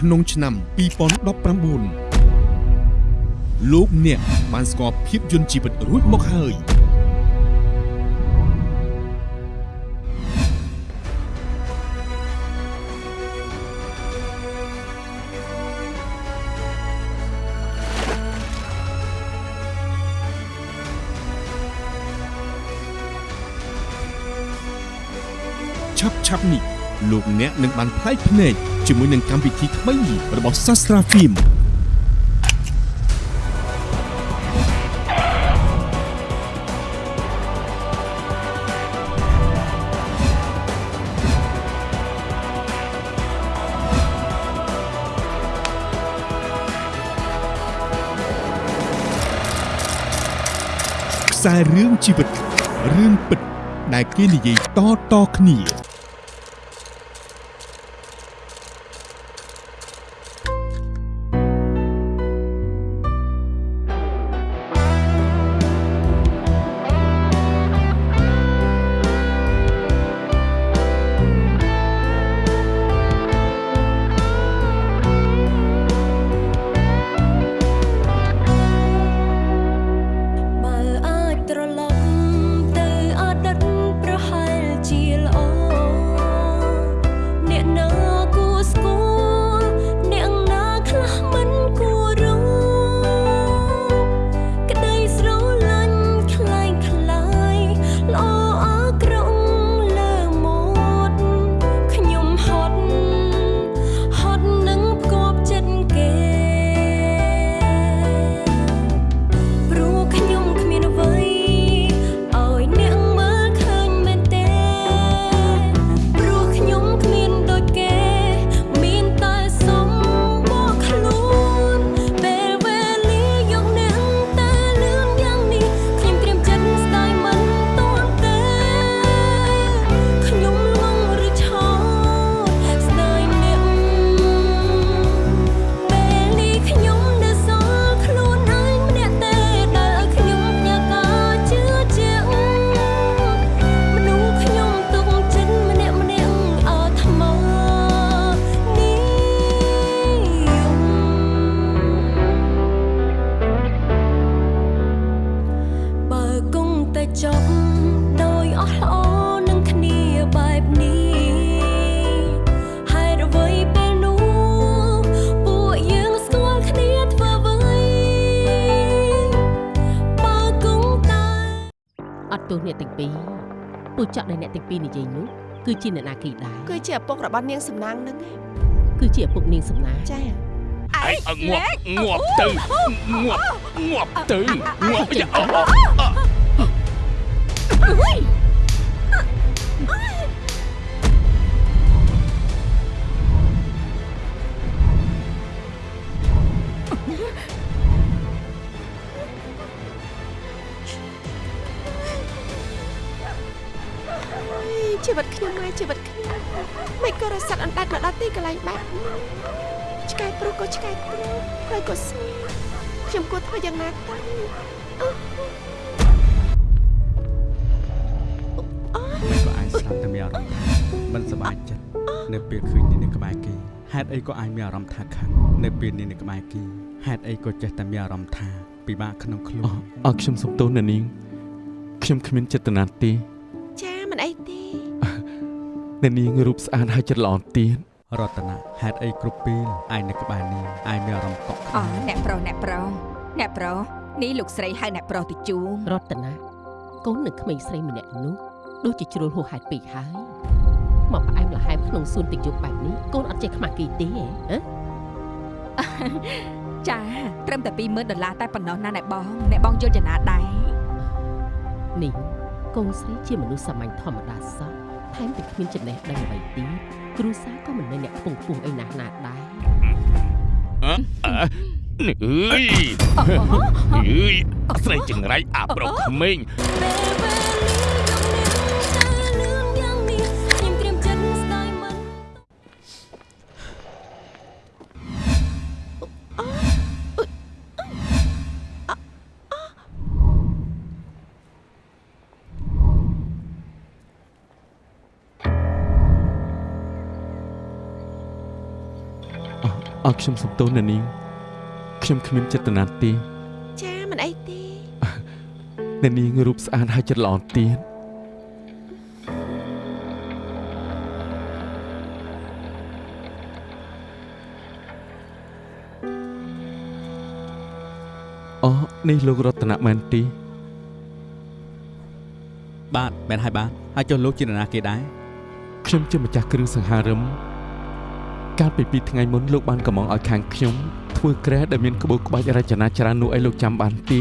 ក្នុងឆ្នាំ2019លោកអ្នកបានស្គាល់ភាពយន្តជីវិតរួចមកហើយឆាប់ឆាប់នេះ លោកអ្នកនឹងបានផ្លែកភ្នែកជាមួយនឹងកម្មវិធីថ្មីរបស់ Sastra Film ខ្សែរឿងជីវិតរឿងពិតដែលគេនិយាយតៗគ្នា ទោសអ្នកទាំងពីរពូចក់ដែលអ្នកទាំងពីរនិយាយនោះគឺជាអ្នកណាគេដែរគឺជាឪពុករបស់នាងសំណាងហ្នឹងឯងគឺជាឪពុកនាងសំណាងចាអីងាប់ងាប់ទៅងាប់ងាប់ទៅងាប់យ៉ាអូ ជីវិតខ្ញុំហើយជីវិតខ្ញុំមិនក៏រស័តអណ្ដាច់មកដល់ទីកន្លែងបែបនេះឆ្កែប្រុសក៏ឆ្កែប្រុសហើយក៏ស្រីខ្ញុំគួរធ្វើយ៉ាងណាទៅក៏អាចស្លាប់តែមានអារម្មណ៍ថាមិនសប្បាយចិត្តនៅពេលឃើញនាងនៅក្បែរគេហេតុអីក៏អាចមានអារម្មណ៍ថាខឹងនៅពេលនាងនៅក្បែរគេហេតុអីក៏ចេះតែមានអារម្មណ៍ថាពិបាកក្នុងខ្លួនអរខ្ញុំសុំទោសអ្នកនាងខ្ញុំគ្មានចេតនាទេចាមិនអីទេ អ្នកនាងរូបស្អាតហើយចិត្តល្អទៀតរតនាហេតុអីគ្រប់ពេលឯងនៅក្បែរនាងឯងមានអារម្មណ៍កក់ក្អូដៅអ្នកប្រុសអ្នកប្រុសអ្នកប្រុសនេះលោកស្រីហៅអ្នកប្រុសទៅជួងរតនាកូននៅក្មេងស្រីម្នាក់នោះដូចជាជ្រុលហួសហេតុពេកហើយមកផ្អែមល្ហែមក្នុងសួនទឹកយប់បែបនេះកូនអត់ចេះខ្មាស់គេទេហ៎ចាត្រឹមតែ20000ដុល្លារតែប៉ុណ្ណោះណាអ្នកបងអ្នកបងយល់ចំណាដែរនេះកូនស្រីជាមនុស្សសាមញ្ញធម្មតាសោះ ថែមទាំងគ្មានចំណេះដឹងអ្វីទៀតគ្រូសាក៏មិនមែនអ្នកខ្ពង់ខ្ពស់អីណាស់ណាដែរអឺអើយអើយស្រីចង្រៃអាប្រុសក្មេង ខ្ញុំសំទោសអ្នកនាងខ្ញុំគ្មានចេតនាទេចាមិនអីទេអ្នកនាងរូបស្អាតហើយចិត្តល្អទៀតអូនេះលោករតនៈមែនទេបាទមែនហើយបាទហើយចុះលោកជានរណាគេដែរខ្ញុំជាម្ចាស់គ្រឿងសង្ហារឹម កាលពីពីរថ្ងៃមុនលោកបានកំងឲ្យខាងខ្ញុំធ្វើក្រែដែលមានក្បូរក្បាច់រចនាច្រើននោះឲ្យលោកចាំបានទេ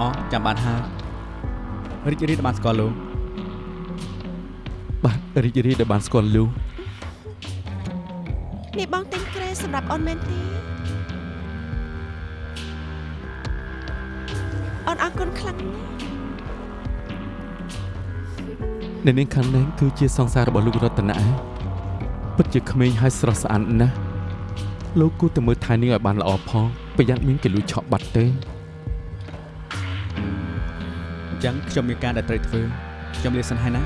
អូចាំបានហើយរីករាយដែលបានស្គាល់លោកបាទរីករាយដែលបានស្គាល់លោកនេះបងទិញក្រែសម្រាប់អូនមែនទេអូនអរគុណខ្លាំងណាស់អ្នកនាងខាងនេះគឺជាសង្សាររបស់លោករតនៈ ពិតជាក្មេងហើយស្រស់ស្អាតណាស់លោកគួរតែមើលថែនាងឲ្យបានល្អផងប្រយ័ត្នមានគេលួចឆក់បាត់ទេអញ្ចឹងខ្ញុំមានការដែលត្រូវធ្វើខ្ញុំលាសិនហើយណា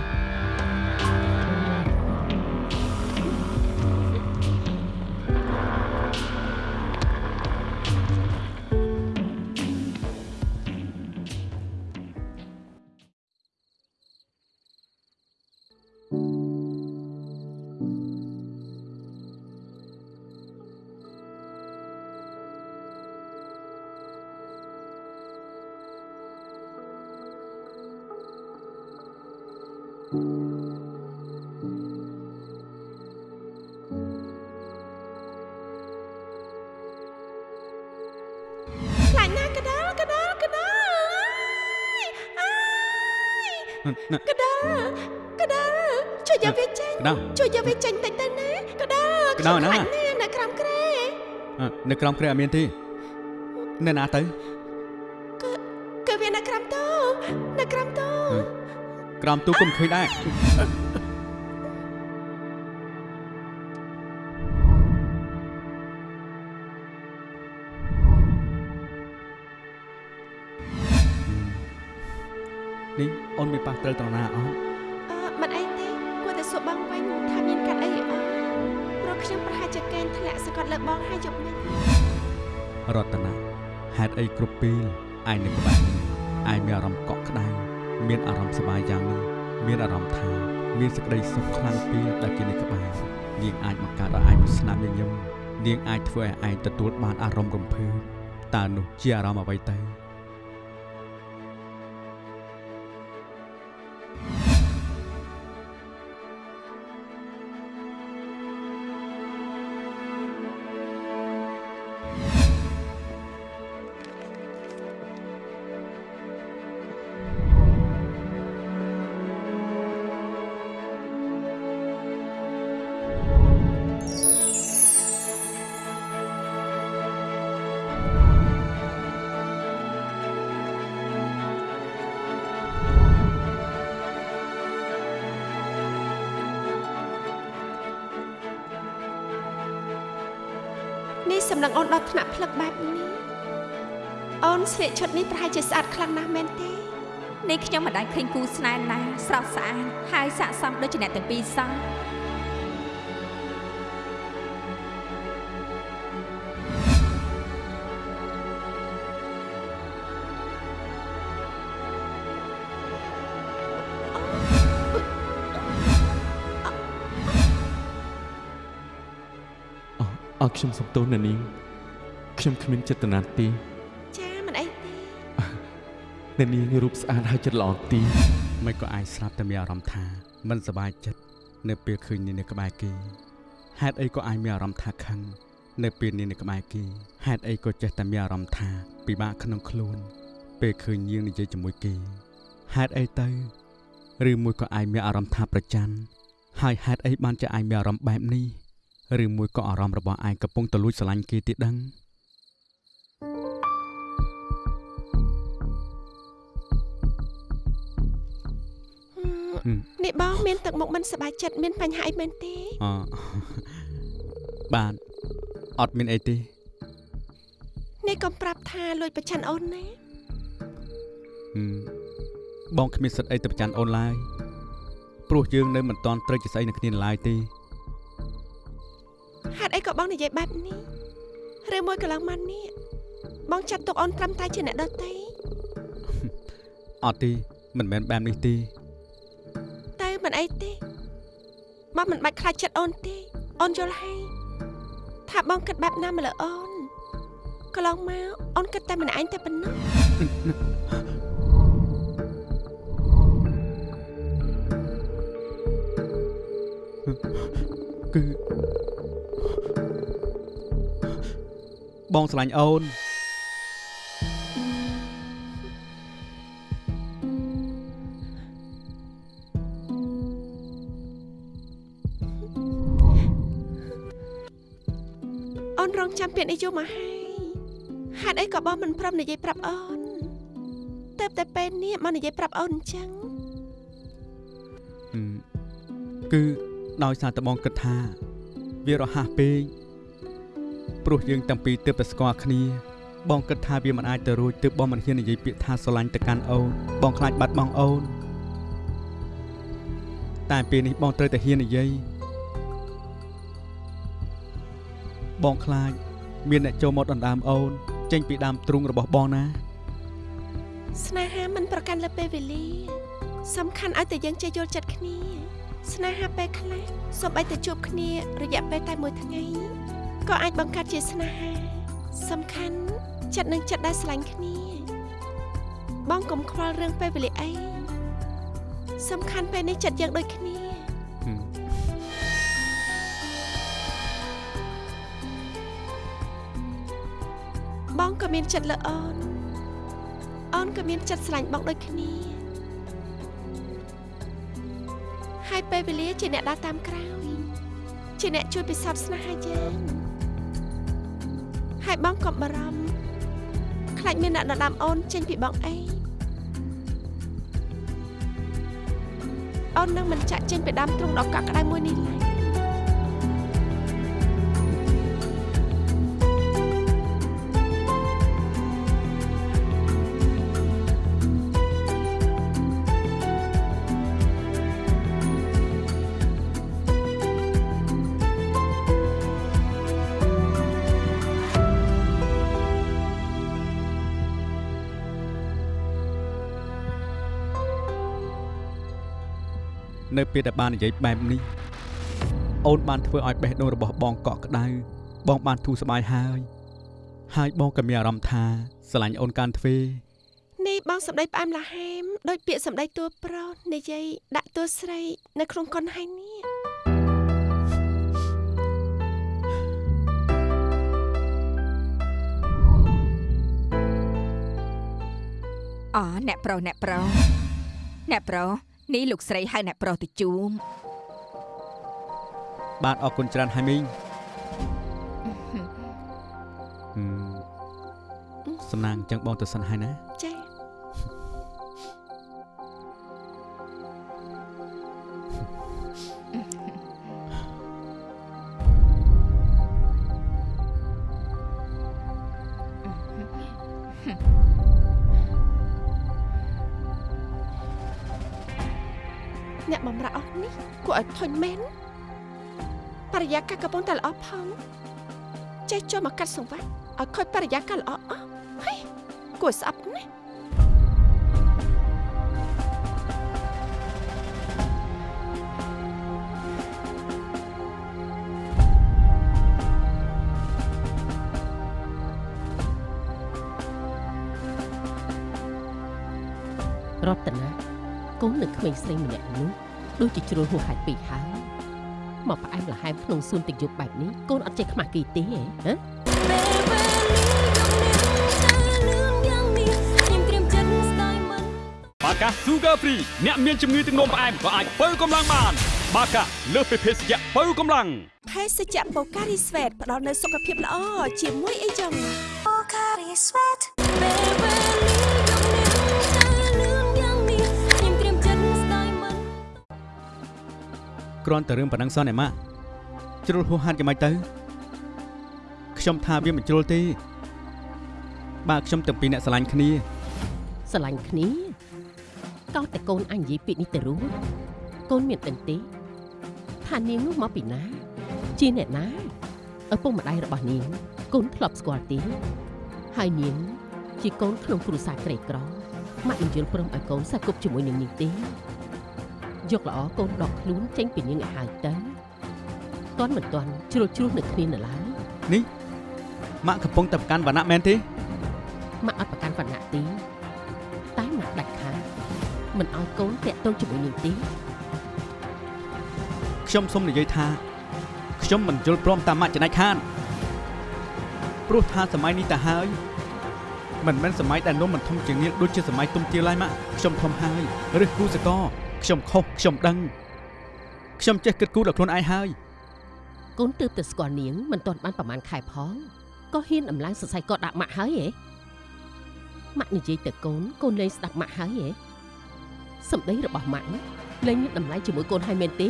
ក្រោមគ្រែអត់មានទេនៅណាទៅគឺវានៅក្រោមតូនៅក្រោមតូក្រោមទូគុំឃើញដែរនេះអូនមានប៉ះត្រូវត្រង់ណាអត់អឺមិនអីទេគួរតែសួរបងវិញថាមានកាត់អីអត់ព្រោះ ខ្ញុំប្រហែលជាកេនធ្លាក់សង្កត់លើបងហើយយប់នេះរតនាហេតុអីគ្រប់ពេលឯងនៅក្បែរនេះឯងមានអារម្មណ៍កក់ក្ដៅមានអារម្មណ៍សប្បាយយ៉ាងនេះមានអារម្មណ៍ថាមានសេចក្តីសុខខ្លាំងពេលដែលគេនៅក្បែរនាងអាចបង្កើតឲ្យឯងមានស្នាមញញឹមនាងអាចធ្វើឲ្យឯងទទួលបានអារម្មណ៍រំភើបតើនោះជាអារម្មណ៍អ្វីទៅ នេះសម្លឹងអូនដល់ថ្នាក់ផ្លឹកបែបនេះអូនស្លៀកឈុតនេះប្រហែលជាស្អាតខ្លាំងណាស់មែនទេនេះខ្ញុំមិនដែលឃើញគូស្នេហ៍ណាស្រស់ស្អាតហើយស័ក្តិសមដូចជាអ្នកទាំងពីរសោះ ខ្ញុំសំទោសអ្នកនាងខ្ញុំគ្មានចេតនាទេចាមិនអីទេអ្នកនាងរូបស្អាតហើយចិត្តល្អទីមិនក៏អាចស្រាប់តែមានអារម្មណ៍ថាមិនសប្បាយចិត្តនៅពេលឃើញនាងនៅក្បែរគេហេតុអីក៏អាចមានអារម្មណ៍ថាខឹងនៅពេលនាងនៅក្បែរគេហេតុអីក៏ចេះតែមានអារម្មណ៍ថាពិបាកក្នុងខ្លួន ពេលឃើញនាងនិយាយជាមួយគេហេតុអីទៅឬមួយក៏អាចមានអារម្មណ៍ថាប្រច័ណ្ឌហើយហេតុអីបានជាអាចមានអារម្មណ៍បែបនេះ ឬមួយក៏អារម្មណ៍របស់ឯងកំពុងតលួចស្រឡាញ់គេទៀតដឹងហឹមនេះបងមានទឹកមុខមិនសប្បាយចិត្តមានបញ្ហាអីមែនទេអបាទអត់មានអីទេនេះកុំប្រាប់ថាលួចប្រឆាន់អូនណាហឹមបងគ្មានសិទ្ធអីទៅប្រច័ណ្ឌអូនឡើយព្រោះយើងនៅមិនទាន់ត្រូវជាស្អីនឹងគ្នានៅឡើយទេ ហេតុអីក៏បងនិយាយបែបនេះឬមួយកន្លងមកនេះបងចាត់ទុកអូនត្រឹមតែជាអ្នកដទៃអត់ទេមិនមែនបែបនេះទេទៅមិនអីទេបងមិនបាច់ខ្លាចចិត្តអូនទេអូនយល់ហើយថាបងគិតបែបណាមកលើអូនកន្លងមកអូនគិតតែម្នាក់ឯងតែប៉ុណ្ណោះ បងស្រឡាញ់អូនអូនរងចាំពាក្យនេះយូរមកហើយហេតុអីក៏បងមិនព្រមនិយាយប្រាប់អូនទៅតែពេលនេះមកនិយាយប្រាប់អូនអញ្ចឹងហឹមគឺដោយសារតែបងគិតថា វារហ័សពេក ព្រោះយើងទាំងពីរទើបតែស្គាល់គ្នាបងគិតថាវាមិនអាចទៅរួចទើបបងមិនហ៊ាននិយាយពាក្យថាស្រឡាញ់ទៅកាន់អូនបងខ្លាចបាត់បង់អូនតែពេលនេះបងត្រូវតែហ៊ាននិយាយបងខ្លាចមានអ្នកចូលមកដណ្ដើមអូន ចេញពីដើមទ្រូងរបស់បងណា ស្នេហាមិនប្រកាន់លើពេលវេលា សំខាន់ឲ្យតែយើងចេះយល់ចិត្តគ្នា ស្នេហាពេលខ្លះសូម្បីតែជួបគ្នា រយៈពេលតែមួយថ្ងៃ ក៏អាចបង្កើតជាស្នេហា សំខាន់ចិត្តនឹងចិត្តដែលស្រឡាញ់គ្នា បងកុំខ្វល់រឿងពេលវេលាអីសំខាន់ពេលនេះចិត្តយើងដូចគ្នាហឹមបងក៏មានចិត្តលើអូនអូនក៏មានចិត្តស្រឡាញ់បងដូចគ្នាហើយពេលវេលាជាអ្នកដើរតាមក្រោយជាអ្នកជួយពិសោធន៍ស្នេហាយើង ហើយបងកុំបារម្ភខ្លាចមានអ្នកដណ្ដើមអូនចេញពីបងអីអូននឹងមិនចាក់ចេញពីដើមទ្រូងដ៏កក់ក្ដៅមួយនេះឡើយ ពេលដែលបាននិយាយបែបនេះអូនបានធ្វើឲ្យបេះដូងរបស់បងកក់ក្ដៅបងបានធូរស្បើយហើយហើយបងក៏មានអារម្មណ៍ថាស្រឡាញ់អូនកាន់ទ្វេនេះបងសម្ដីផ្អែមល្ហែមដោយពាក្យសម្ដីតួប្រុសនិយាយដាក់តួស្រីនៅក្នុងកុនហើយនេះអអ្នកប្រុសអ្នកប្រុសអ្នកប្រុស នេះលោកស្រីហៅអ្នកប្រុសទៅជួមបាទអរគុណច្រើនហើយមីងហឹមសំណាងអញ្ចឹងបងទៅសិនហើយណា គួរឲ្យធុញមែនបរិយាកាសកំពុងតែល្អផងចេះចូលមកកាត់សង្វាក់ឲ្យខូចបរិយាកាសល្អអស់ហើយគួរស្អប់ណាស់រតនាកូននឹងក្មេងស្រីម្នាក់នោះ ដូចជាជ្រុលហួសហេតុពេកហើយមកផ្អែមល្ហែមក្នុងសួនទឹកយប់បែបនេះកូនអត់ចេះខ្មាស់គេទេហ៎ហ៎ពេលវេលាយកនាងតែលឿនយ៉ាងនេះខ្ញុំត្រៀមចិត្តស្ដាយមិនបាកា Sugar Free អ្នកមានជំងឺទឹកនោមផ្អែមក៏អាចបើកម្លាំងបាន បាកាលើសពីភេសជ្ជៈបើកម្លាំងភេសជ្ជៈបូការីស្វេតផ្ដល់នូវសុខភាពល្អជាមួយអីចឹងពេល គ្រាន់តែរឿងប៉ុណ្ណឹងសោះអ្នកម៉ាក់ជ្រុលហួសហេតុយ៉ាងម៉េចទៅខ្ញុំថាវាមិនជ្រុលទេបើខ្ញុំទាំងពីរអ្នកស្រឡាញ់គ្នាស្រឡាញ់គ្នាកោតតែកូនអញនិយាយពាក្យនេះទៅរួចកូនមានដឹងទេថានាងនោះមកពីណា ជាអ្នកណាឪពុកម្ដាយរបស់នាងកូនធ្លាប់ស្គាល់ទេហើយនាងជាកូនក្នុងគ្រួសារក្រីក្រម៉ាក់នឹងយល់ព្រមឲ្យកូនសាគប់ជាមួយនឹងនាងទេ យកល្អកូនដកខ្លួនចេញពីនាងឲ្យហើយទៅតន់មិនតន់ជ្រុលជ្រុះនៅគ្នានៅឡើយម៉ាក់កំពុងតែប្រកាន់វណ្ណៈមែនទេម៉ាក់អត់ប្រកាន់វណ្ណៈទេតែម៉ាក់ដាច់ខាតមិនឲ្យកូនតាក់ទងជាមួយនាងទេខ្ញុំសូមនិយាយថាខ្ញុំមិនយល់ព្រមតាមម៉ាក់ចំណែកខានព្រោះថាសម័យនេះទៅហើយមិនមែនសម័យដែលនំមិនធំជាងនាងដូចជាសម័យទុំទាលឡើយម៉ាក់ខ្ញុំធំហើយឬគូសកល ខ្ញុំខុសខ្ញុំដឹងខ្ញុំចេះគិតគូរដល់ខ្លួនឯងហើយកូនទើបតែស្គាល់នាងមិនទាន់បានប្រហែលខែផងក៏ហ៊ានអំឡើងសរសៃកដាក់ម៉ាក់ហើយហ៎ម៉ាក់និយាយទៅកូនកូនលែងស្ដាប់ម៉ាក់ហើយហ៎សម្ដីរបស់ម៉ាក់លែងមានតម្លៃជាមួយកូនហើយមែនទេ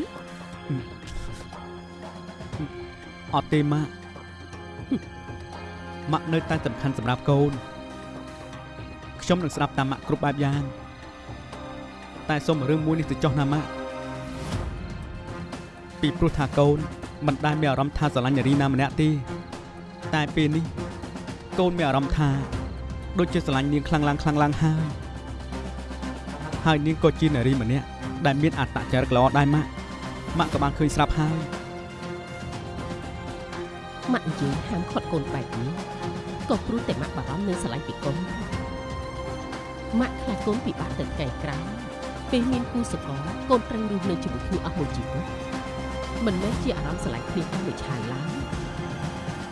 អត់ទេម៉ាក់ម៉ាក់នៅតែសំខាន់សម្រាប់កូនខ្ញុំនឹងស្ដាប់តាមម៉ាក់គ្រប់បែបយ៉ាង តែសូមរឿងមួយនេះទៅចោះណាម៉ាក់ពីព្រោះថាកូនមិនដែលមានអារម្មណ៍ថាស្រឡាញ់នារីណាម្នាក់ទេតែពេលនេះកូនមានអារម្មណ៍ថាដូចជាស្រឡាញ់នាងខ្លាំងឡើងខ្លាំងឡើងហើយហើយនាងក៏ជានារីម្នាក់ដែលមានអត្តចរិតល្អដែរម៉ាក់ម៉ាក់ក៏បានឃើញស្រាប់ហើយម៉ាក់និយាយហាមឃាត់កូនបែបនេះក៏ព្រោះតែម៉ាក់បារម្ភនឹងស្រឡាញ់ពីកូនម៉ាក់ខ្លាចកូនពិបាកទៅថ្ងៃក្រោយ ពេលមានគូសកលកូនត្រូវរស់នៅជាមួយគ្នាអស់មួយជីវិតមិនមែនជាអារម្មណ៍ស្រឡាញ់គ្នាតែមួយឆាយឡើយ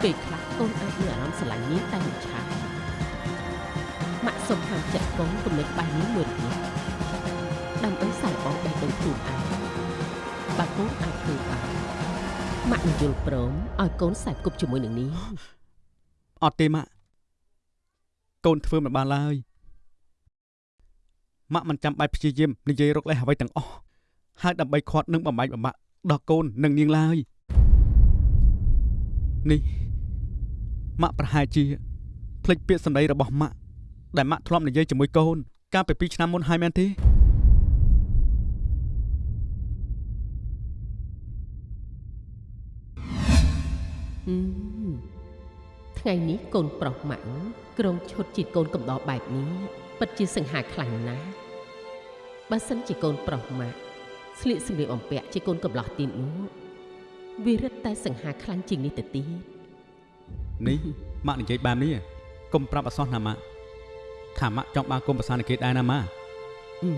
ពេលខ្លះកូនអាចមានអារម្មណ៍ស្រឡាញ់នាងតែមួយឆាយម៉ាក់សុំហាមចិត្តកូនគំនិតបែបនេះមួយរយៈដើម្បីសាយបងបេះដូងខ្លួនឯងបើកូនអាចធ្វើបានម៉ាក់នឹងយល់ព្រមឲ្យកូនសែបគប់ជាមួយនឹងនាងអត់ទេម៉ាក់កូនធ្វើមិនបានឡើយ ម៉ាក់មិនចាំបាច់ព្យាយាមនិយាយរកលេសអ្វីទាំងអស់ហើយដើម្បីខាត់នឹងបំបាយបំបាក់ដល់កូននិងនាងឡើយនេះម៉ាក់ប្រហែលជាភ្លេចពាក្យសម្ដីរបស់ម៉ាក់ដែលម៉ាក់ធ្លាប់និយាយជាមួយកូន កាលពី2ឆ្នាំមុនហើយមែនទេហឹមថ្ងៃនេះកូនប្រុសម៉ាក់ក្រុងឈុតជាកូនកំដរបែបនេះ ពិតជាសង្ហាខ្លាំងណាស់បើសិនជាកូនប្រុសម៉ាក់ស្លៀកសម្លៀកបំពាក់ជាកូនកំឡោះទៀតនោះវារឹតតែសង្ហាខ្លាំងជាងនេះទៅទៀតនេះម៉ាក់និយាយបែបនេះកុំប្រាប់អសោះណាម៉ាក់ថាម៉ាក់ចង់បានគុំប្រសានគេដែរណាម៉ាក់អឺ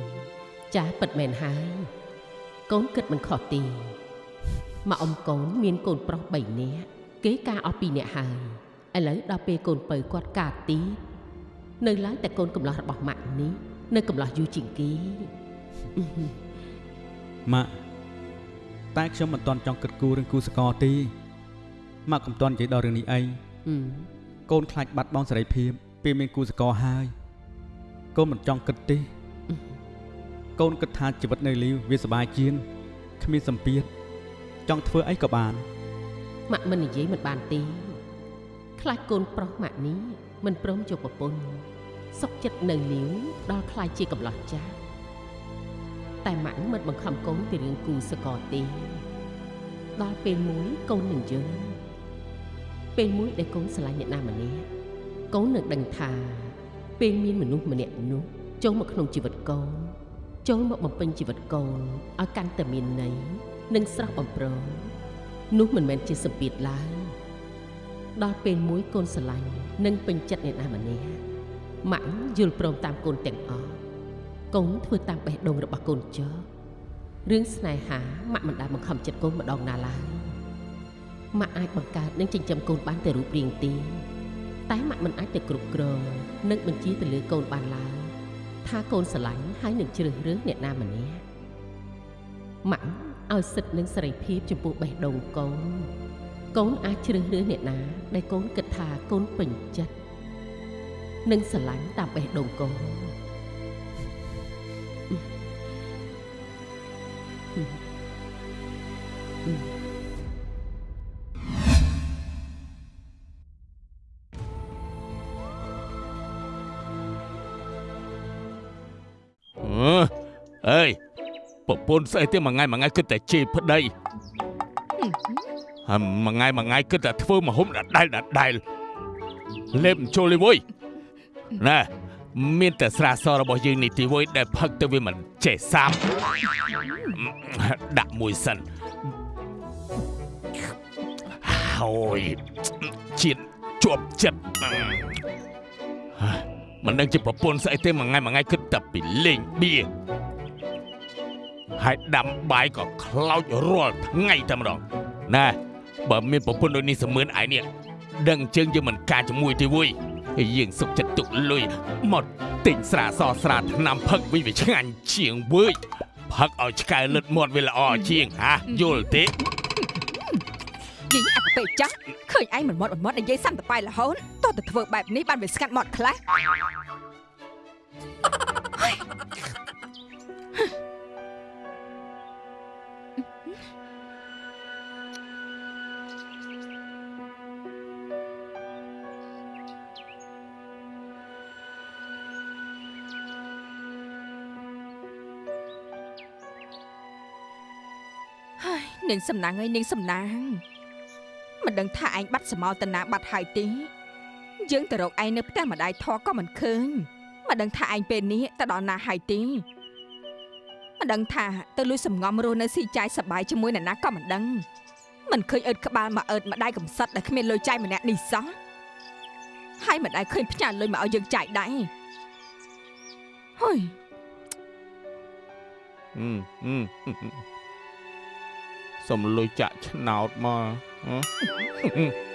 ចាស់ពិតមែនហើយកូនគិតមិនខុសទេមកអ៊ំកូនមានកូនប្រុស3នាក់គេការអស់2នាក់ហើយឥឡូវដល់ពេលកូនពៅគាត់ការទី នៅឡើយតែកូនកំឡោះរបស់ម៉ាក់នេះនៅកំឡោះយូរជាងគេម៉ាក់តែខ្ញុំមិនទាន់ចង់គិតគូររឿងគូសកលទេម៉ាក់កុំទាន់និយាយដល់រឿងនេះអីអឺកូនខ្លាចបាត់បង់សេរីភាពពេលមានគូសកលហើយកូនមិនចង់គិតទេកូនគិតថាជីវិតនៅលីវវាសប្បាយជាងគ្មានសម្ពាធចង់ធ្វើអីក៏បានម៉ាក់មិននិយាយមិនបានទេខ្លាចកូនប្រុសម៉ាក់នេះ មិនព្រមយកប្រពន្ធសុកចិត្តនៅលាវដល់ខ្លាចជាកំឡោះចាស់តែម៉ាក់មិនបង្ខំកូនពីរឿងគូសកលទេដល់ពេលមួយកូននឹងយល់ពេលមួយដែលកូនស្រឡាញ់អ្នកណាម្នាក់កូននឹងដឹងថា ពេលមានមនុស្សម្នាក់នោះចូលមកក្នុងជីវិតកូនចូលមកបំពេញជីវិតកូនឲ្យកាន់តែមានន័យនិងស្រស់បំព្រងនោះមិនមែនជាសម្ពាធឡើយ ដល់ពេលមួយកូនស្រឡាញ់និងពេញចិត្តអ្នកណាម្នាក់ម៉ាក់យល់ព្រមតាមកូនទាំងអស់កូនធ្វើតាមបេះដូងរបស់កូនចុះរឿងស្នេហាម៉ាក់មិនដែលបង្ខំចិត្តកូនម្ដងណាឡើយម៉ាក់អាចបង្កើតនិងចិញ្ចឹមកូនបានតែរូបរាងទេតែម៉ាក់មិនអាចទៅគ្រប់គ្រងនិងបញ្ជាទៅលើកូនបានឡើយថាកូនស្រឡាញ់ហើយនឹងជ្រើសរើសអ្នកណាម្នាក់ម៉ាក់ឲ្យសិទ្ធិនិងសេរីភាពចំពោះបេះដូងកូន កូនអាចជ្រើសរើសអ្នកណា ដែលកូនគិតថាកូនពេញចិត្តនិងស្រឡាញ់តាមបេះដូងកូនអឺអើយប្រពន្ធស្អីទេមួយថ្ងៃមួយថ្ងៃគិតតែជេរប្តីហើយ មួយថ្ងៃមួយថ្ងៃគិតតែធ្វើមហុំដដែលដដែលលេបមិនចូលទេវើយណែមានតែស្រាសរបស់យើងនេះទីវើយដែលផឹកទៅវាមិនចេះសាប់ដាក់មួយសិនហើយជាតិជាប់ចិត្តមិនដឹងជាប្រពន្ធស្អីទេមួយថ្ងៃមួយថ្ងៃគិតតែពីលេងបៀហើយដាំបាយក៏ខ្លោចរាល់ថ្ងៃតែម្ដងណែ បើមានប្រពន្ធដូចនេះសមឿនឯនេះដឹងជើងយើងមិនការជាមួយទេវុយហើយយើងសុកចិត្តទុកលុយមកទិញស្រាសស្រាថ្នាំផឹកវិញវាឆ្ងាញ់ជាងវើយផឹកឲ្យឆ្កែលឹតមាត់វាល្អជាងហាយល់ទេយាយអត់ទៅពេកចាស់ឃើញឯងមិនមាត់មិនមាត់និយាយសាំតប៉ៃរហូតតោះទៅធ្វើបែបនេះបានវាស្ងាត់មាត់ខ្លះ នាងសំណាងអើយនាងសំណាងមិនដឹងថាឯងបាត់សមោតនាបាត់ហើយទេយើងទៅរកឯងនៅផ្ទះម្ដាយធေါ်ក៏មិនឃើញមិនដឹងថាឯងពេលនេះទៅដល់ណាហើយទេមិនដឹងថាទៅលួចសំងំរស់នៅស៊ីចាយសបាយជាមួយអ្នកណាក៏មិនដឹងមិនឃើញអើតក្បាលមកអើតម្ដាយកំសត់ដែលគ្មានលុយចាយម្នាក់នេះសោះហើយម្ដាយឃើញផ្ញើលុយមកឲ្យយើងចាយដែរហុយអឺអឺ សុំលុយចាក់ឆ្នោតមកហ៎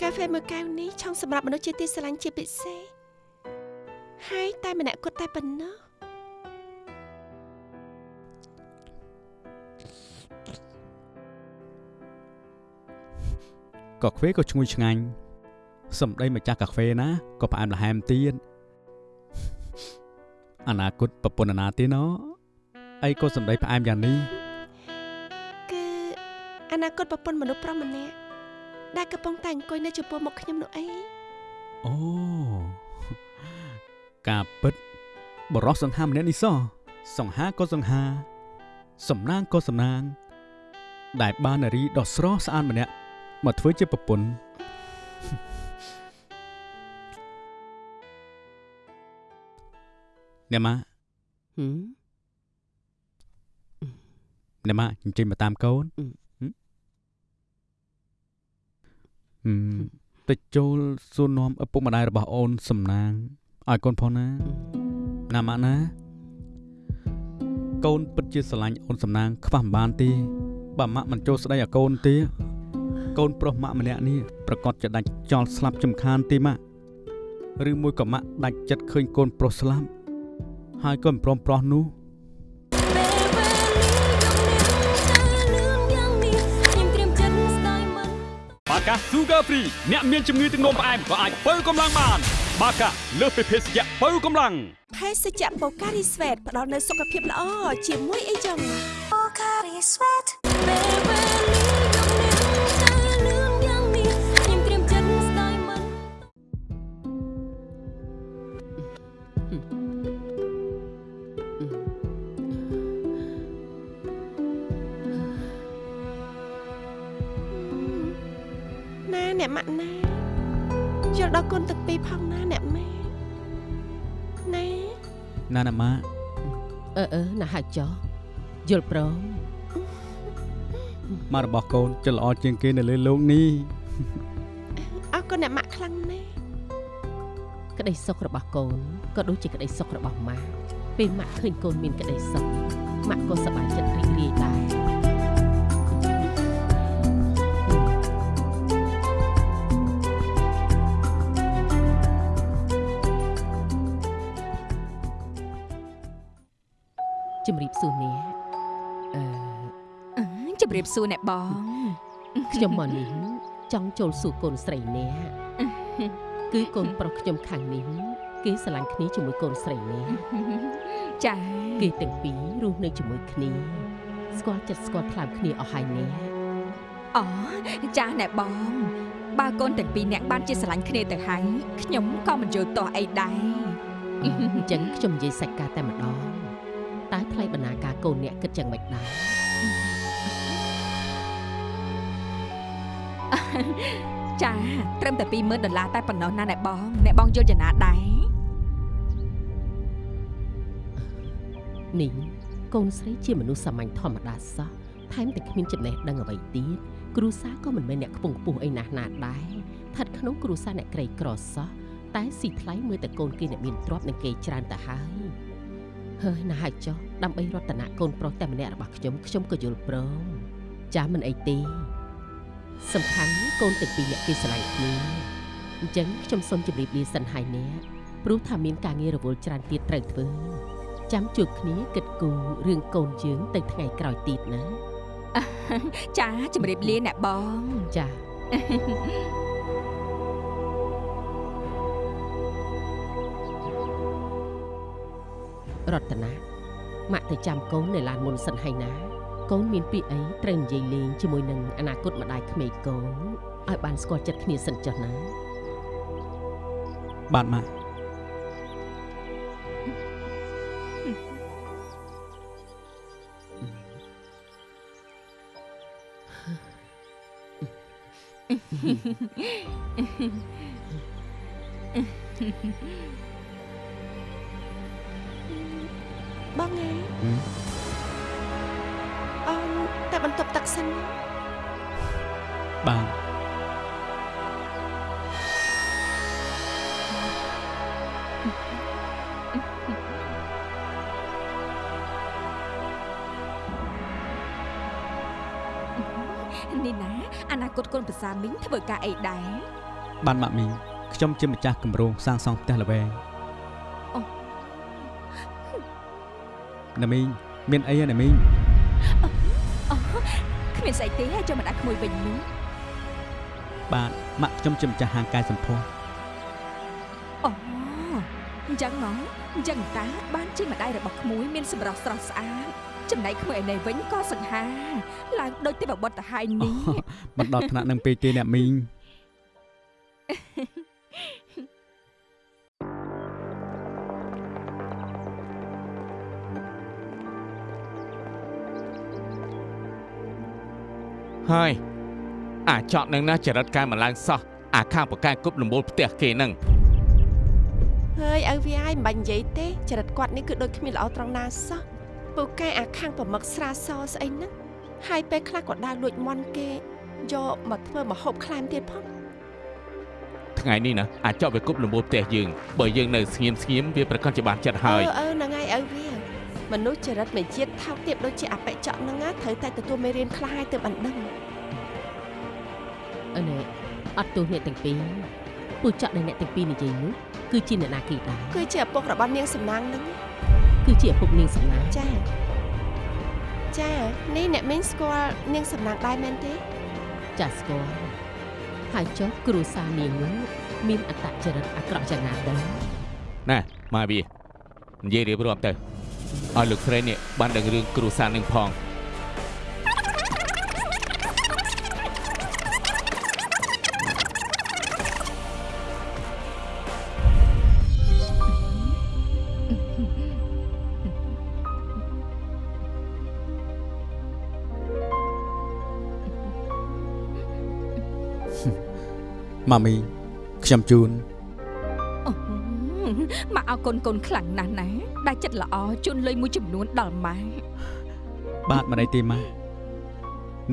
កាហ្វេមួយកែវនេះឆុងសម្រាប់មនុស្សជាទីស្រឡាញ់ជាពិសេសហើយតែម្នាក់គត់តែប៉ុណ្ណោះកាហ្វេក៏ឈ្ងុយឆ្ងាញ់ សម្ដីម្ចាស់កាហ្វេណាក៏ផ្អែមល្ហែមទៀតអនាគតប្រពន្ធអាណាទេណអីក៏សម្ដីផ្អែមយ៉ាងនេះគឺអនាគតប្រពន្ធមនុស្សប្រុសម្នាក់ដែលកំពុងតែអង្គុយនៅចំពោះមុខខ្ញុំនោះអីអូការពិតបរោះសង្ហាម្នាក់នេះសោះសង្ហាក៏សង្ហា សំណាងក៏សំណាង ដែលបាននារីដ៏ស្រស់ស្អាតម្នាក់មកធ្វើជាប្រពន្ធ អ្នកម៉ាហឹមអ្នកម៉ាអញ្ជើញមកតាមកូនអឺហឹមហឹមទៅចូលសួរនាំឪពុកម្ដាយរបស់អូនសំណាងឲ្យកូនផងណាណាម៉ាណា កូនពិតជាស្រឡាញ់អូនសំណាងខ្វះមិនបានទេបើម៉ាក់មិនចូលស្ដីឲ្យកូនទេកូនប្រុសម៉ាក់ម្នាក់នេះប្រកាសจะដាច់ចោលស្លាប់ចំខានទេម៉ាក់ឬមួយក៏ម៉ាក់ដាច់ចិត្តឃើញកូនប្រុសស្លាប់ ហើយកូនប្រុសប្រុសនោះពេលវេលាយប់នេះតែលឿនយ៉ាងនេះខ្ញុំត្រៀមចិត្តស្ដាយមិនបាកា Sugar Free អ្នកមានជំងឺទឹកនោមផ្អែមក៏អាចបើកម្លាំងបាន បាកាលើសពីភេសជ្ជៈបើកម្លាំងភេសជ្ជៈបូការីស្វេតផ្ដល់នូវសុខភាពល្អជាមួយអីចឹងពេល ម៉ាក់ណាយល់ដល់គុណទឹកពីរផងណាអ្នកម៉ែណាណាណាម៉ាក់អឺអឺណាស់ហើយចុះយល់ព្រមម៉ាក់របស់កូនចិត្តល្អជាងគេនៅលើលោកនេះអរគុណអ្នកម៉ាក់ខ្លាំងណាស់ក្តីសុខរបស់កូនក៏ដូចជាក្តីសុខរបស់ម៉ាក់ពេលម៉ាក់ឃើញកូនមានក្តីសុខម៉ាក់ក៏សប្បាយចិត្តរីករាយដែរ បសួរអ្នកបងខ្ញុំមកនេះចង់ចូលសួរកូនស្រីនេះគឺកូនប្រុសខ្ញុំខាងនេះគេស្រឡាញ់គ្នាជាមួយកូនស្រីនេះចាគេទាំងពីររស់នៅជាមួយគ្នាស្គាល់ចិត្តស្គាល់ថ្លើមគ្នាអស់ហើយនេះអូចាអ្នកបង បើកូនទាំងពីរនាក់បានជាស្រឡាញ់គ្នាទៅហើយខ្ញុំក៏មិនយល់ទាស់អីដែរអញ្ចឹងខ្ញុំនិយាយសាច់ការតែម្ដងតើថ្លៃបណ្ណាការកូនអ្នកគិតយ៉ាងម៉េចដែរ ចាត្រឹមតែ20000ដុល្លារតែប៉ុណ្ណោះណាអ្នកបងអ្នកបងយល់យ៉ាងណាដែរនេះកូនស្រីជាមនុស្សសាមញ្ញធម្មតាសោះថែមទាំងគ្មានចំណេះដឹងអ្វីទៀតគ្រូសាក៏មិនមែនអ្នកខ្ពង់ខ្ពស់អីណាស់ណាដែរស្ថិតក្នុងគ្រូសាអ្នកក្រីក្រសោះតែស៊ីថ្លៃមើលតែកូនគេអ្នកមានទ្រព្យនិងគេច្រើនទៅហើយហើយណាស់ហើយចុះដើម្បីរតនកូនប្រុសតែម្នាក់របស់ខ្ញុំខ្ញុំក៏យល់ព្រមចាំមិនអីទេ សំខាន់កូនទាំងពីរអ្នកគេស្រឡាញ់គ្នាអញ្ចឹងខ្ញុំសូមជម្រាបលាសិនហើយអ្នកព្រោះថាមានការងាររវល់ច្រើនទៀតត្រូវធ្វើចាំជួបគ្នាគិតគូររឿងកូនយើងទៅថ្ងៃក្រោយទៀតណាចាជំរាបលាអ្នកបងចារតនាម៉ាក់ទៅចាំកូននៅឡានមុនសិនហើយណា កូនមានពីអីត្រូវនិយាយលេងជាមួយនឹងអនាគតម្ដាយក្មេងកូនឲ្យបានស្គាល់ចិត្តគ្នាសិនចុះណាបាទម៉ាក់បងឯងហឹមអូនតែ បន្ទប់ទឹកសិនណាបាទនេះណាអនាគតកូនប្រសាមីងធ្វើការអីដែរបាទម៉ាក់មីងខ្ញុំជាម្ចាស់គម្រោងសាងសង់ផ្ទះល្វែងអូណាមីងមានអីហ៎ណាមីង គ្មានស្អីទេចាំមិនអាចក្មួយវិញនោះបាទម៉ាក់ខ្ញុំជាម្ចាស់ហាងកាយសម្ផស្សអូអញ្ចឹងហ៎អញ្ចឹងតាបានជាម្ដាយរបស់ក្មួយមានសម្រស់ស្រស់ស្អាតចំណែកក្មួយឯនេះវិញក៏សង្ហាឡើងដូចទេវបុត្រទៅហើយនេះមិនដល់ថ្នាក់នឹងពេកទេអ្នកមីង ហើយអាចកនឹងណាចរិតកែម្លងសោះអាខាងបកកែគប់លំបូលផ្ទះគេនឹងហើយឪវាហើយមិនបាញ់និយាយទេចរិតគាត់នេះគឺដូចគ្មានល្អត្រង់ណាសោះពូកែអាខាងប្រមឹកស្រាសស្អីហ្នឹងហើយពេលខ្លះក៏ដើរលួចមន់គេយកមកធ្វើមហូបខ្លែមទៀតផងថ្ងៃនេះណាអាចកវាគប់លំបូលផ្ទះយើងបើយើងនៅស្ងៀមស្ងៀមវាប្រកាសជាបានចិត្តហើយអឺអឺហ្នឹងហើយឪវា មនុស្សចរិតមួយជាតិថោកទាបដូចជាអបិចកហ្នឹងណាត្រូវតែទទួលមេរៀនខ្លះហើយទើបបានដឹងអឺនេះអត់ទោសអ្នកទាំងពីរពូចក់ដែលអ្នកទាំងពីរនិយាយនោះគឺជាអ្នកណាគេដែរគឺជាឪពុករបស់នាងសំណាងហ្នឹងគឺជាឪពុកនាងសំណាងចាចានេះអ្នកមីងស្គាល់នាងសំណាងដែរមែនទេចាស់ស្គាល់ហើយចុះគ្រូសានាងនោះមានអត្តចរិតអាក្រក់យ៉ាងណាដែរណាមកវានិយាយរៀបរាប់ទៅ ឲ្យលោកស្រីនេះបានដឹងរឿងគ្រូសានឹងផងម៉ាមីងខ្ញុំជូនអូ មកឲ្យកូនកូនខ្លាំងណាស់ណាដែលចិត្តល្អជូនលុយមួយចំនួនដល់ម៉ែបាទមិនអីទេម៉ាក់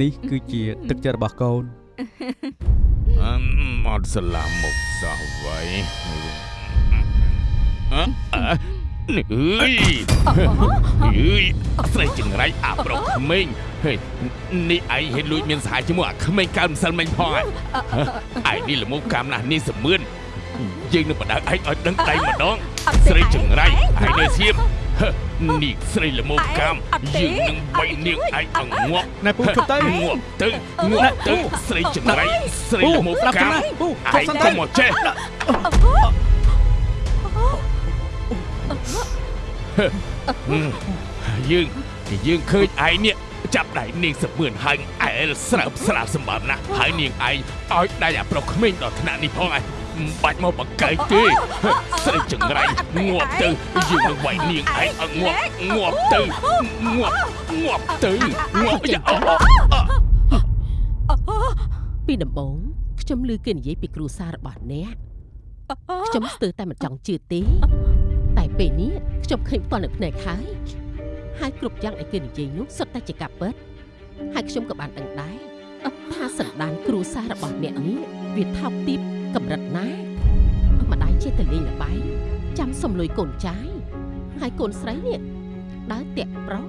នេះគឺជាទឹកចិត្តរបស់កូនអឺមអត់ស្លាមមុខសោះវៃអឺអឺនេះអើយអើយស្រីចង្រៃអាប្រុសក្មេងហេនេះឯងហេតុលួចមានសហាយជាមួយអាក្មេងកើម្សិលមិញផងហ៎ឯងនេះល្មមកម្មណាស់នេះសមឿន យើងនឹងបដៅឯងឲ្យដឹងដៃម្ដងអត់ទេស្រីចង្រៃឯងឯងនៅសៀមហឺនេះស្រីល្មមកម្មអត់ទេយើងនឹងបីនាងឯងឲ្យងាប់ណែពូជប់ទៅងាប់ទៅងាប់ទៅស្រីចង្រៃស្រីល្មមស្ដាប់កម្មទៅពូឯជប់ងសិនទៅទៅមកចេះហឹមយើងយើងឃើញឯងនេះចាប់ដៃនាងសមឿនហើយអែលស្រើបស្រាលសម្បើមណាស់ហើយនាងឯងឲ្យដៃអាប្រុសក្មេងដល់ថ្នាក់នេះផងឯង មិនបាច់មកបកកែកទេស្រីចង្រៃងាប់ទៅយើងនឹងវាយនាងឯងឲ្យងាប់ងាប់ទៅងាប់ងាប់ទៅងាប់យ៉ាអូអូពីដំបូងខ្ញុំឮគេនិយាយពីគ្រួសាររបស់អ្នកខ្ញុំស្ទើរតែមិនចង់ជឿទេតែពេលនេះខ្ញុំឃើញផ្ទាល់នៅភ្នែកហើយហើយគ្រប់យ៉ាងដែលគេនិយាយនោះសុទ្ធតែជាការពិតហើយខ្ញុំក៏បានដឹងដែរថាសន្តានគ្រួសាររបស់អ្នកនេះវាថោកទាប កម្រិតណាម្ដាយចេះតែលេងល្បែងចាំសំលុយកូនចាយហើយកូនស្រីនេះដើរតាក់ប្រុស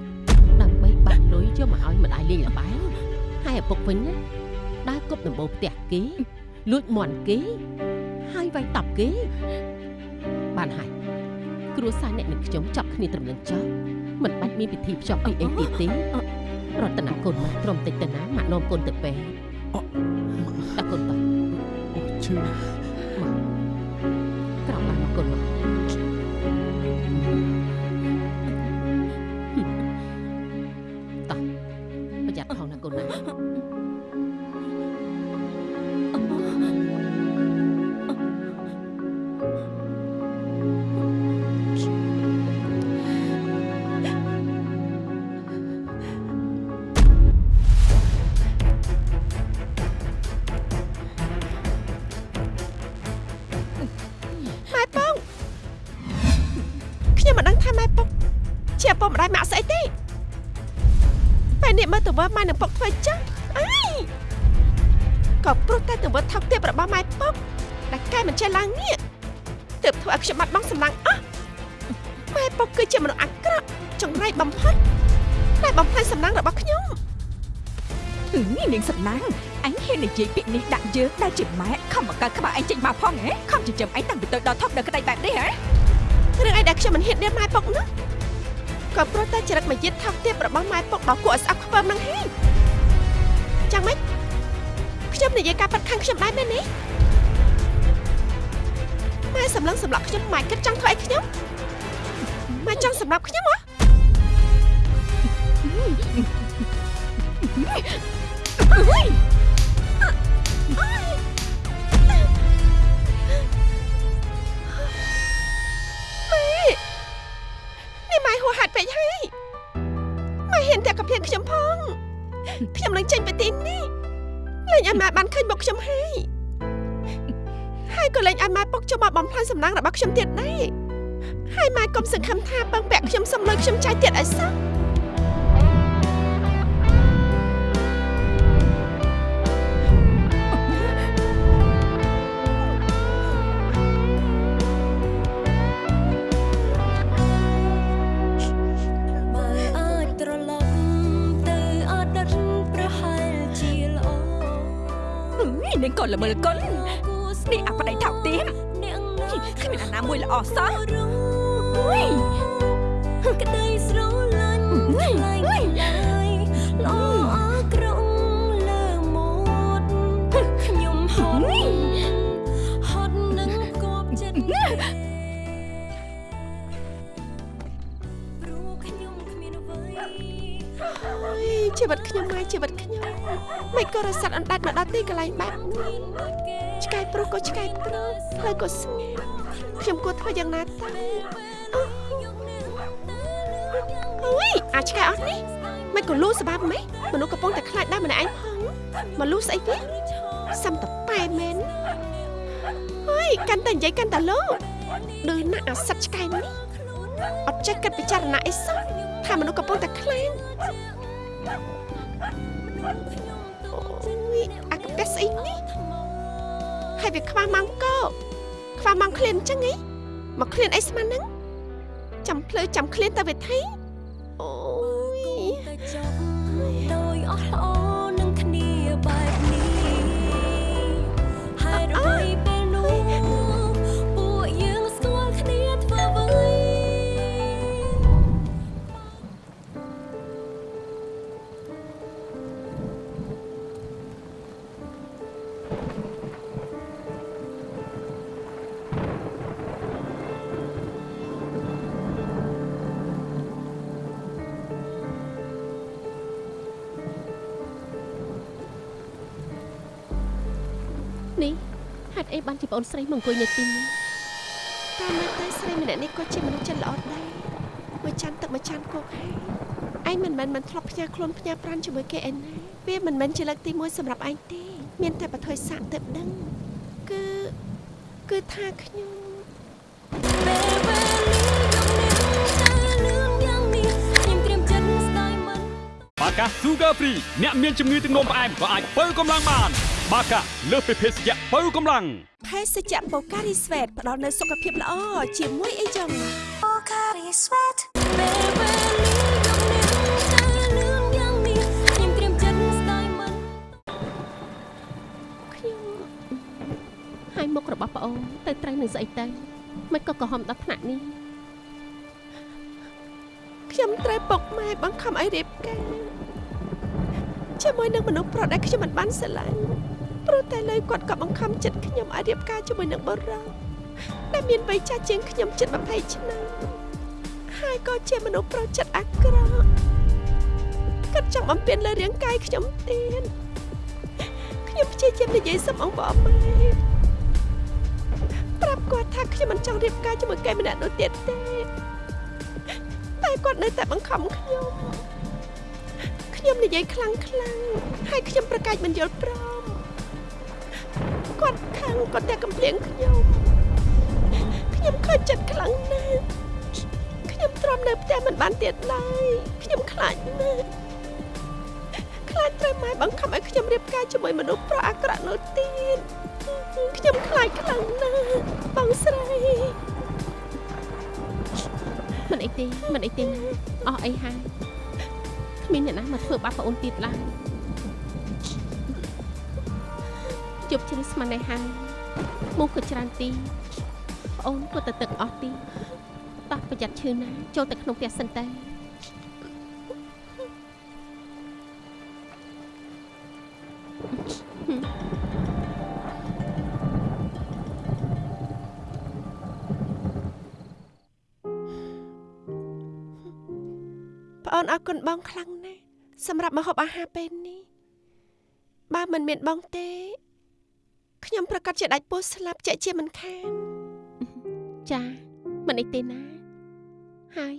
ដើម្បីបាក់លុយយកមកឲ្យម្ដាយលេងល្បែងហើយឪពុកវិញណាដើរគប់ដំបូលផ្ទះគេលួចមន់គេហើយវាយតប់គេបានហើយគ្រួសារអ្នកនិងខ្ញុំចាប់គ្នាត្រឹមនឹងចប់មិនបាច់មានពិធីភ្ជាប់ពីអីទៀតទេរតនកូនមកក្រុមតិចទៅណាមកនាំកូនទៅពេទ្យតាកូនតោះ ឈឺក្រោកបានមកកូនមកតោះប្រយ័ត្នផងណាកូនណា ពេលនេះមើលទៅមើលម៉ែនឹងពុកធ្វើចឹងអីក៏ព្រោះតែទៅមើលថោកទាបរបស់ម៉ែប៉ុងដែលកែមិនចេះឡើងនេះទើបធ្វើឲ្យខ្ញុំបាត់បង់សម្លឹងអស់ម៉ែប៉ុកគឺជាមនុស្សអាក្រក់ចង្រៃបំផុតតែបំផ្លាញសម្លឹងរបស់ខ្ញុំអឺនាងសំណាងអញហ៊ាននិយាយពាក្យនេះដាក់យើងដែលជាម៉ែខំបង្កើតក្បាលឯងចេញមកផងហ៎ខំចិញ្ចឹមឯងតាំងពីតូចដល់ធំដល់ក្តីបែបនេះហ៎រឿងអីដែលខ្ញុំមិនហ៊ាននិយាយម៉ែពុកនោះ ក៏ព្រោះតែចរិតមួយទៀតថោកទាបរបស់ម៉ែពុកដល់គួរឲ្យស្អប់ខ្ពើមនឹងហើយចាំម៉េចខ្ញុំនិយាយការប៉ັດខាងខ្ញុំដែរមែនទេម៉ែសម្លឹងសម្លាប់ខ្ញុំម៉ែគិតចង់ធ្វើអីខ្ញុំម៉ែចង់សម្លាប់ ម៉ែហ៊ានតែកំភ្លៀងខ្ញុំផងខ្ញុំនឹងចេញពីទីនេះលេងឲ្យម៉ែបានឃើញមុខខ្ញុំហើយហើយក៏លេងឲ្យម៉ែពុកចូលមកបំផ្លាញសំណាងរបស់ខ្ញុំទៀតដែរហើយម៉ែកុំសង្ឃឹមថាពឹងពាក់ខ្ញុំសុំលុយខ្ញុំចាយទៀតឲ្យសោះ កូនល្មើលកុននេះអាប្តីថោកទាបនាងគ្មានអាណាមួយល្អសោះរងអុយក្តីស្រឡាញ់អុយខ្លាញ់អុយខ្លាយល្អអក្រក់លើម៉ូតខ្ញុំហត់ហត់នឹងគប់ចិត្តព្រោះខ្ញុំគ្មានអ្វីអើយជីវិតខ្ញុំម៉ែជីវិតខ្ញុំ មិនក៏រសាត់អណ្ដាច់មកដល់ទីកន្លែងបែបនេះឆ្កែប្រុសក៏ឆ្កែប្រុសផ្លូវក៏ស្ងាត់ខ្ញុំគួរធ្វើយ៉ាងណាទៅអើយអាចឆ្កែអស់នេះមិនក៏លូសបាប់ម៉េចមនុស្សកំពុងតែខ្លាចដែរម្នាក់ឯងផងមកលូស្អីទៀតសំតប៉ែមែនអើយកាន់តែនិយាយកាន់តែលោដូចណាស់អាសិតឆ្កែនេះអត់ចេះគិតពិចារណាអីសោះថាមនុស្សកំពុងតែខ្លាច អូយអាកប៉ែស្អីនេះហើយវាខ្វះម៉ាំកោខ្វះម៉ាំឃ្លានអញ្ចឹងហីមកឃ្លានអីស្មានហ្នឹងចាំភ្លឺចាំឃ្លានទៅវិធី បានជាប្អូនស្រីមកអង្គុយនៅទីនេះតាមមើលទៅស្រីម្នាក់នេះក៏ជាមនុស្សចិត្តល្អដែរមួយចានទឹកមួយចានគោកហើយឯងមិនមែនមិនធ្លាប់ផ្ញើខ្លួនផ្ញើប្រានជាមួយគេឯណាវាមិនមែនជាលើកទី1សម្រាប់ឯងទេ មានតែបថុយសាក់ទៅដឹងគឺគឺថាខ្ញុំពេលវេលាយកនាងទៅលឿនយ៉ាងនេះខ្ញុំត្រៀមចិត្តស្ដាយមិនបាកា Sugar Free អ្នកមានជំងឺទឹកនោមផ្អែមក៏អាចបើកម្លាំងបាន បាកាលើសពីភេសជ្ជៈបើកម្លាំងភេសជ្ជៈបូការីស្វេតផ្ដល់នូវសុខភាពល្អជាមួយអីចឹងពេលវេលាយកនាងទៅលឿនយ៉ាងនេះខ្ញុំត្រៀមចិត្តស្ដាយមិនខ្ញុំហើយមុខរបស់ប្អូនទៅត្រូវនឹងស្អីទៅមិនក៏កំហំដល់ថ្នាក់នេះខ្ញុំត្រូវពុកម៉ែបង្ខំឲ្យរៀបការជាមួយនឹងមនុស្សប្រុសដែលខ្ញុំមិនបានស្រឡាញ់ ព្រោះតែលើយគាត់ក៏បង្ខំចិត្តខ្ញុំឲ្យរៀបការជាមួយនឹងបរិសុទ្ធដែលមានវ័យចាស់ជាងខ្ញុំជិត20ឆ្នាំហើយក៏ជាមនុស្សប្រុសចិត្តអាក្រក់គាត់ចង់បំពេញលើរាងកាយខ្ញុំទៀតខ្ញុំព្យាយាមនិយាយសុំអង្វរម៉ែប្រាប់គាត់ថាខ្ញុំមិនចង់រៀបការជាមួយគេម្នាក់នោះទៀតទេតែគាត់នៅតែបង្ខំខ្ញុំខ្ញុំនិយាយខ្លាំងខ្លាំងហើយខ្ញុំប្រកាសមិនយល់ព្រម គាត់ខឹងគាត់តែកំភ្លៀងខ្ញុំខ្ញុំខើចចិត្តខ្លាំងណាស់ខ្ញុំទ្រាំនៅផ្ទះមិនបានទៀតឡើយខ្ញុំខ្លាចណាស់ខ្លាចត្រូវម៉ែបង្ខំឲ្យខ្ញុំរៀបការជាមួយមនុស្សប្រុសអាក្រក់នោះទៀតខ្ញុំខ្លាចខ្លាំងណាស់បងស្រីមិនអីទេមិនអីទេណាអស់អីហើយគ្មានអ្នកណាមកធ្វើបាបប្អូនទៀតឡើយ ជប់ជ្រឹះស្មាននេះហើយមុខក៏ច្រើនទីប្អូនក៏ទៅទឹកអស់ទីតោះប្រយ័ត្នឈឺណាចូលទៅក្នុងផ្ទះសិនទៅប្អូនអរគុណបងខ្លាំងណាស់សម្រាប់ម្ហូបអាហារពេលនេះបើមិនមានបងទេ ខ្ញុំប្រកាសជាដាច់ពោះស្លាប់ជាក់ជាមិនខាន ចាមិនអីទេណា ហើយ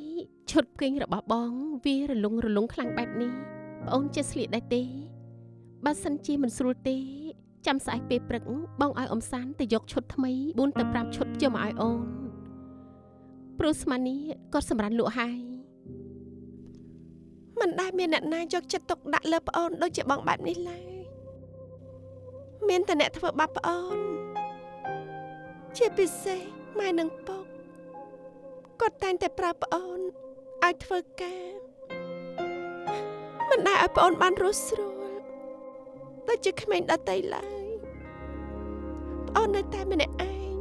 ឈុតពេញរបស់បង វារលុងរលុងខ្លាំងបែបនេះប្អូនចេះស្លៀកដែរទេបើសិនជាមិនស្រួលទេចាំស្អែកពេលព្រឹកបងឲ្យអ៊ំសានទៅយកឈុតថ្មី4ទៅ5ឈុតយកមកឲ្យអូនព្រោះស្មាននេះគាត់សម្រាប់លក់ហើយមិនដែលមានអ្នកណាយកចិត្តទុកដាក់លើប្អូនដូចជាបងបែបនេះឡើយ មានតែអ្នកធ្វើបាបប្អូន ជាពិសេសម៉ែនិងពុកគាត់តែងតែប្រើប្អូនឲ្យធ្វើការមិនដែលឲ្យប្អូនបានរស់ស្រួលដូចជាក្មេងដតីឡើយប្អូននៅតែម្នាក់ឯង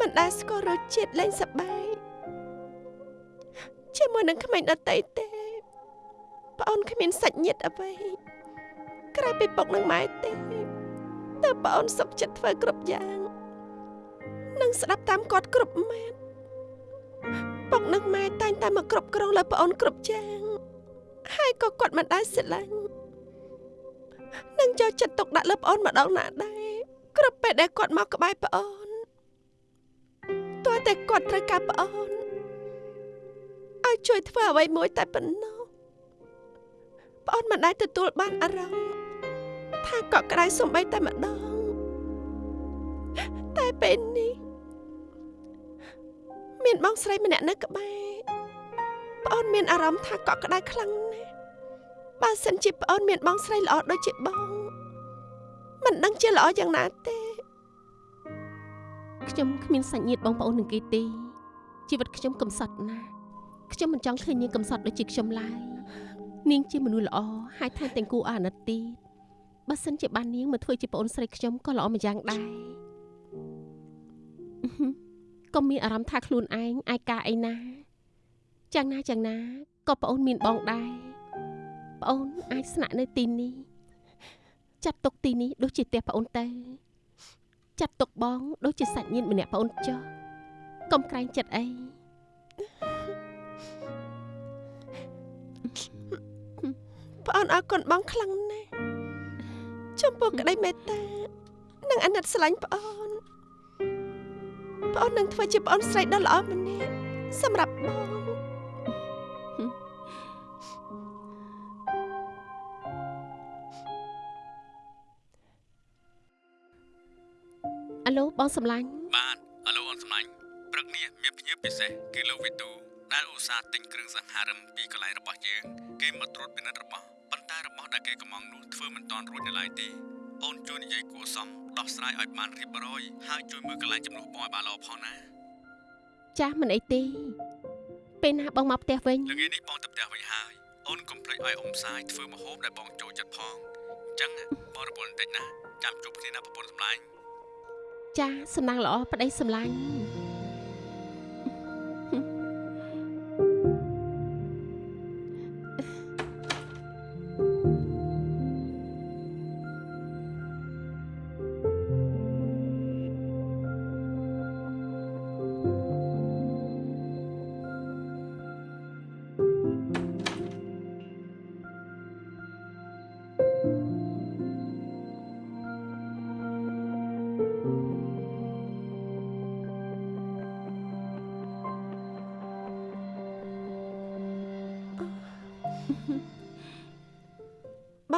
មិនដែលស្គាល់រសជាតិលេងសប្បាយជាមួយនឹងក្មេងដតីទេប្អូនគ្មានសាច់ញាតិអ្វីក្រៅពីពុកនិងម៉ែទេតើ ប្អូនសុខចិត្តធ្វើគ្រប់យ៉ាងនិងស្ដាប់តាមគាត់គ្រប់ម៉ាត់ពុកនិងម៉ែតែងតែមកគ្រប់គ្រងលើប្អូនគ្រប់យ៉ាងហើយក៏គាត់មិនដែលស្រឡាញ់និងចូលចិត្តទុកដាក់លើប្អូនម្ដងណាដែរគ្រប់ពេលដែលគាត់មកក្បែរប្អូនទោះតែគាត់ត្រូវការប្អូនឲ្យជួយធ្វើអ្វីមួយតែប៉ុណ្ណោះប្អូនមិនដែលទទួលបានអារម្មណ៍ថាកក់ក្ដៅសំបីតែម្ដងតែ ពេលនេះមានបងស្រីម្នាក់នៅក្បែរប្អូនមានអារម្មណ៍ថាកក់ក្ដៅខ្លាំងណាស់បើសិនជាប្អូនមានបងស្រីល្អដូចជាបងមិនដឹងជាល្អយ៉ាងណាទេខ្ញុំគ្មានសាច់ញាតិបងប្អូននឹងគេទេជីវិតខ្ញុំកំសត់ណាស់ខ្ញុំមិនចង់ឃើញនាងកំសត់ដូចជាខ្ញុំឡើយនាងជាមនុស្សល្អហើយថែមទាំងគួរឲ្យអាណិតទៀតបើសិនជាបាននាងមកធ្វើជាប្អូនស្រីខ្ញុំក៏ល្អម្យ៉ាងដែរអឺហឹម ក៏មានអារម្មណ៍ថាខ្លួនឯងឯកាអីណាយ៉ាងណាយ៉ាងណាក៏ប្អូនមានបងដែរប្អូនអាចស្នាក់នៅទីនេះចាត់ទុកទីនេះដូចជាផ្ទះប្អូនទៅចាត់ទុកបងដូចជាសាច់ញាតិម្នាក់ប្អូនចុះកុំក្រែងចិត្តអីប្អូនអរគុណបងខ្លាំងណាស់ចំពោះក្តីមេត្តានឹងអាណិតស្រឡាញ់ប្អូន ប្អូននឹងធ្វើជាប្អូនស្រីដ៏ល្អម្នាក់សម្រាប់បងអាឡូបងសំឡាញ់បាទអឡូអូនសម្លាញ់ព្រឹកនេះមានភ្ញៀវពិសេសគឺលោកវិទូដែលឧស្សាហ៍ទិញគ្រឿងសង្ហារិមពីកន្លែងរបស់យើងគេមកត្រួតពិនិត្យរបស់ប៉ុន្តែរបស់ដែលគេកំងនោះធ្វើមិនទាន់រួចនៅឡើយទេ អូនជួយនិយាយគួរសមដោះស្រាយឲ្យបានរៀបរយហើយជួយមើលកន្លែងចំនួនបងឲ្យបានល្អផងណាចាស់មិនអីទេពេលណាបងមកផ្ទះវិញល្ងាចនេះបងទៅផ្ទះវិញហើយអូនកុំភ្លេចឲ្យអ៊ំសាយធ្វើម្ហូបដែលបងចូលចិត្តផងអញ្ចឹងបងរវល់បន្តិចណាចាំជួបគ្នាណាប្រពន្ធសម្លាញ់ចាស់សំណាងល្អប្តីសំឡាញ់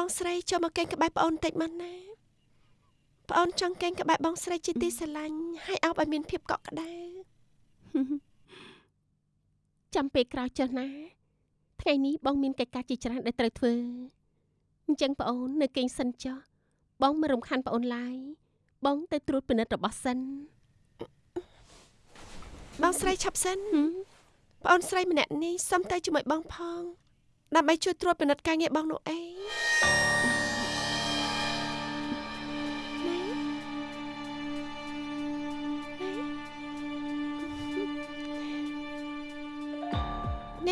បងស្រីចូលមកកេងក្បែរប្អូនបន្តិចមកណាប្អូនចង់កេងក្បែរបងស្រីជាទីស្រឡាញ់ហើយអោបឲ្យមានភាពកក់ក្ដៅចាំពេលក្រោយចុះណាថ្ងៃនេះបងមានកិច្ចការជាច្រើនដែលត្រូវធ្វើអញ្ចឹងប្អូននៅគេងសិនចុះបងមិនរំខានប្អូនឡើយបងទៅត្រួតពិនិត្យរបស់សិនបងស្រីឆាប់សិនហឹមប្អូនស្រីម្នាក់នេះសុំទៅជាមួយបងផងដើម្បីជួយត្រួតពិនិត្យការងារបងនោះឯង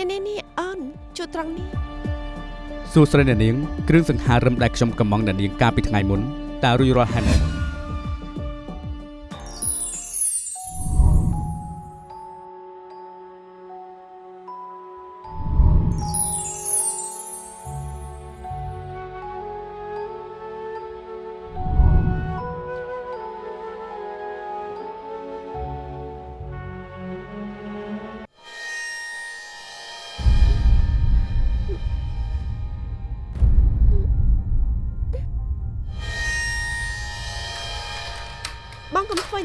ណែណែនេះអូនជួយត្រង់នេះសួស្តីអ្នកនាងគ្រឿងសង្ហារិមដែលខ្ញុំកំងអ្នកនាងកាលពីថ្ងៃមុនតើរួចរាល់ហើយនៅ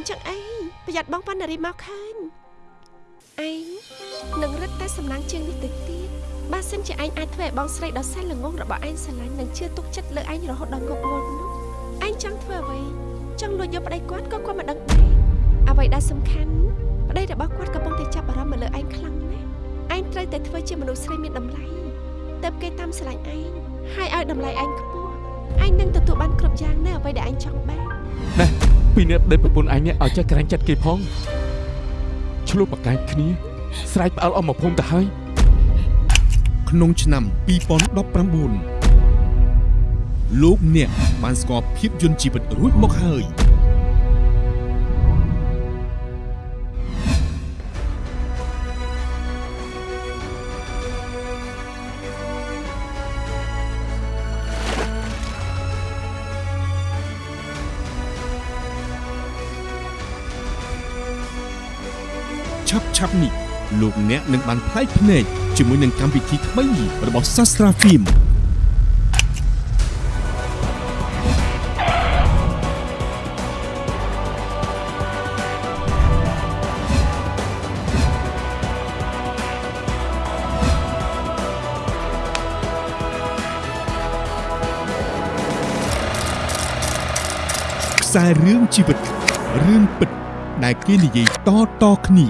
បងកុំធ្វើអញ្ចឹងឯងប្រយ័ត្នបងប៉ានារីមកឃើញឯងនឹងរឹតតែសំណាងជាងនេះទៅទៀតបើសិនជាឯងអាចធ្វើឲ្យបងស្រីដ៏សែនល្ងងរបស់ឯងស្រឡាញ់និងជឿទុកចិត្តលើឯងរហូតដល់ងប់ងល់នោះឯងចង់ធ្វើអ្វីចង់លួចយកប្តីគាត់ក៏គាត់មិនដឹងដែរអ្វីដែលសំខាន់ប្តីរបស់គាត់កំពុងតែចាប់អារម្មណ៍មកលើឯងខ្លាំងណាស់ឯងត្រូវតែធ្វើជាមនុស្សស្រីមានតម្លៃទើបគេតាមស្រឡាញ់ឯងហើយឲ្យតម្លៃឯងខ្ពស់ឯងនឹងទទួលបានគ្រប់យ៉ាងនៅអ្វីដែលឯងចង់បានណែ ពីនេះប្តីប្រពន្ធឯងនេះឲ្យចេះក្រាញ់ចិត្តគេផងឆ្លោះប្រកែកគ្នា ស្រែកផ្អើលអស់មកភូមិទៅហើយក្នុងឆ្នាំ2019លោកអ្នកបានស្គាល់ភាពយន្តជីវិតរួចមកហើយ ឆាប់ឆាប់នេះលោកអ្នកនឹងបានផ្លែកភ្នែកជាមួយនឹងកម្មវិធីថ្មីរបស់ Sastra Film ខ្សែរឿងជីវិតរឿងពិត ដែលគេនិយាយតៗគ្នា